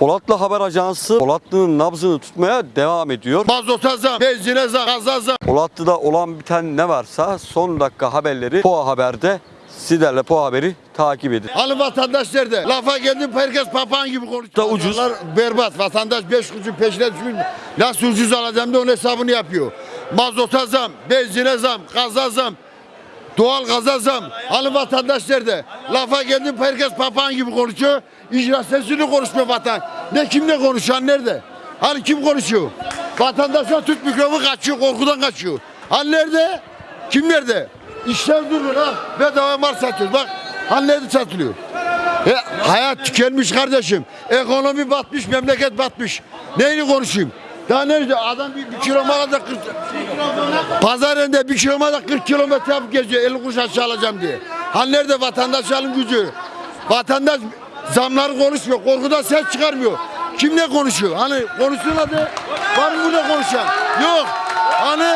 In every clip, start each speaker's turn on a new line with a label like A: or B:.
A: Polatlı Haber Ajansı Polatlı'nın nabzını tutmaya devam ediyor.
B: Mazota zam, benzine zam, gaza zam.
A: Polatlı'da olan biten ne varsa son dakika haberleri POA Haber'de sizlerle POA Haber'i takip edin.
B: Halı vatandaş nerede? Lafa geldim herkes papağan gibi konuşuyor.
A: Da ucuz.
B: Pazarlar berbat. Vatandaş 5 kuruşun peşine düşmüş. Nasıl ucuz alacağım da onun hesabını yapıyor. Mazota zam, benzine zam, gaza zam. Doğal gaza zam. Halı vatandaş nerede? Lafa geldim herkes papağan gibi konuşuyor. İcra sesini konuşmuyor vatan. Ne kimle konuşan nerede? Hani kim konuşuyor? Vatandaşlar tut mikrofonu kaçıyor, korkudan kaçıyor. Hani nerede? Kim nerede? İşler durur ha. Bedava mal satıyoruz. Bak hani nerede satılıyor? E, hayat tükenmiş kardeşim. Ekonomi batmış, memleket batmış. Neyini konuşayım? Daha nerede? Adam bir, bir kilo mala da 40... Pazar yerinde bir kilo mala da 40 kilometre yapıp geziyor. 50 kuruş aşağı alacağım diye. Hani nerede vatandaş alım gücü? Vatandaş zamları konuşmuyor. Korkudan ses çıkarmıyor. Kimle konuşuyor? Hani konuşsun hadi. Var mı burada konuşan? Yok. Hani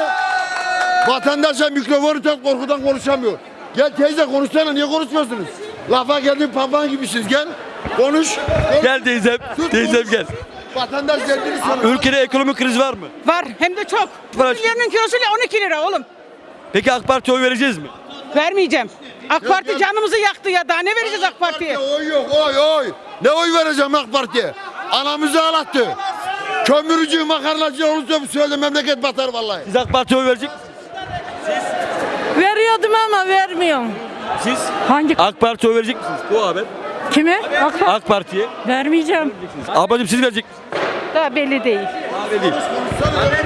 B: vatandaşa mikrofonu tak korkudan konuşamıyor. Gel teyze konuşsana niye konuşmuyorsunuz? Lafa geldin papağan gibisiniz gel. Konuş. konuş.
A: Gel teyzem,
B: Sus,
A: teyzem
B: konuş.
A: gel.
B: Vatandaş geldiğini söyle.
A: Ülkede ekonomik kriz var mı?
C: Var hem de çok.
A: Var.
C: Milyonun kilosu 12 lira oğlum.
A: Peki AK Parti'ye oy vereceğiz mi?
C: Vermeyeceğim. AK Parti
B: yok.
C: canımızı yaktı ya daha ne vereceğiz AK Parti'ye?
B: Oy yok oy oy. Ne oy vereceğim AK Parti'ye? Anamızı ağlattı. Kömürcü makarnacı olursa bu söyle memleket batar vallahi.
A: Siz AK Parti'ye oy verecek misiniz?
D: Veriyordum ama vermiyorum.
A: Siz
D: Hangi
A: AK Parti'ye oy verecek misiniz? POA Haber.
D: kime? AK Parti.
A: AK Parti'ye.
D: Vermeyeceğim.
A: Ablacığım siz verecek misiniz?
C: Daha belli değil.
A: Daha belli değil.